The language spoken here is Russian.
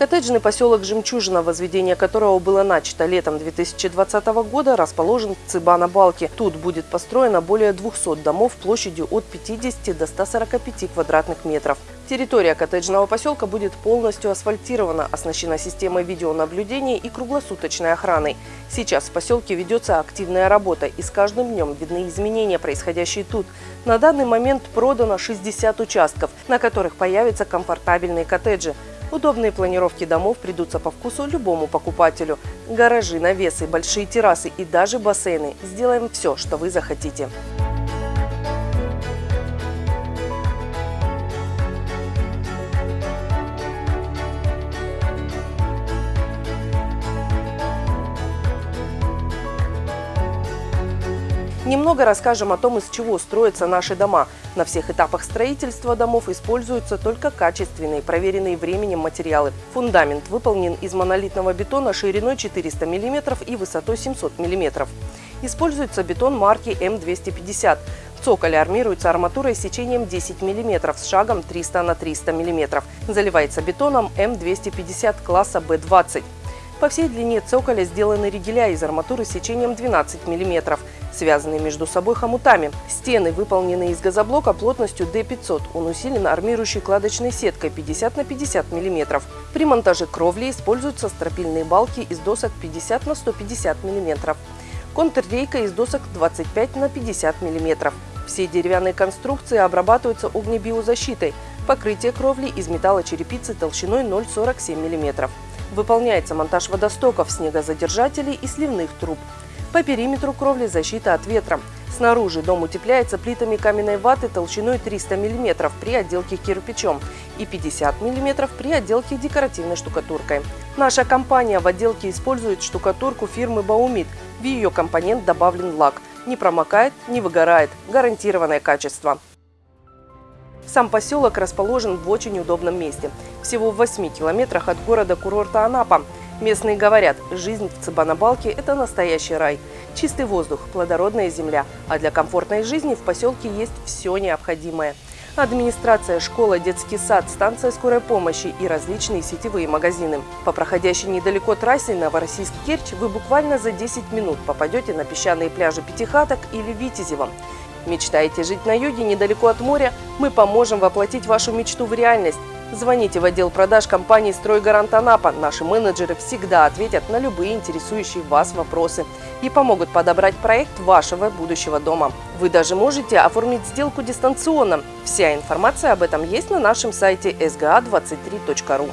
Коттеджный поселок «Жемчужина», возведение которого было начато летом 2020 года, расположен в Цыбана-Балке. Тут будет построено более 200 домов площадью от 50 до 145 квадратных метров. Территория коттеджного поселка будет полностью асфальтирована, оснащена системой видеонаблюдения и круглосуточной охраной. Сейчас в поселке ведется активная работа, и с каждым днем видны изменения, происходящие тут. На данный момент продано 60 участков, на которых появятся комфортабельные коттеджи. Удобные планировки домов придутся по вкусу любому покупателю. Гаражи, навесы, большие террасы и даже бассейны. Сделаем все, что вы захотите. Немного расскажем о том, из чего строятся наши дома. На всех этапах строительства домов используются только качественные, проверенные временем материалы. Фундамент выполнен из монолитного бетона шириной 400 мм и высотой 700 мм. Используется бетон марки М250. В цоколе армируется арматурой с сечением 10 мм с шагом 300 на 300 мм. Заливается бетоном М250 класса Б20. По всей длине цоколя сделаны ригеля из арматуры с сечением 12 мм связанные между собой хомутами. Стены выполнены из газоблока плотностью D500. Он усилен армирующей кладочной сеткой 50 на 50 мм. При монтаже кровли используются стропильные балки из досок 50 на 150 мм. Контррейка из досок 25 на 50 мм. Все деревянные конструкции обрабатываются огнебиозащитой. Покрытие кровли из металлочерепицы толщиной 0,47 мм. Выполняется монтаж водостоков, снегозадержателей и сливных труб. По периметру кровли защита от ветра. Снаружи дом утепляется плитами каменной ваты толщиной 300 мм при отделке кирпичом и 50 мм при отделке декоративной штукатуркой. Наша компания в отделке использует штукатурку фирмы «Баумит». В ее компонент добавлен лак. Не промокает, не выгорает. Гарантированное качество. Сам поселок расположен в очень удобном месте. Всего в 8 километрах от города-курорта Анапа – Местные говорят, жизнь в Цыбанабалке – это настоящий рай. Чистый воздух, плодородная земля. А для комфортной жизни в поселке есть все необходимое. Администрация, школа, детский сад, станция скорой помощи и различные сетевые магазины. По проходящей недалеко трассе Новороссийск-Керчь вы буквально за 10 минут попадете на песчаные пляжи Пятихаток или Витязева. Мечтаете жить на юге недалеко от моря? Мы поможем воплотить вашу мечту в реальность. Звоните в отдел продаж компании «Стройгарант Анапа». Наши менеджеры всегда ответят на любые интересующие вас вопросы и помогут подобрать проект вашего будущего дома. Вы даже можете оформить сделку дистанционно. Вся информация об этом есть на нашем сайте sga23.ru.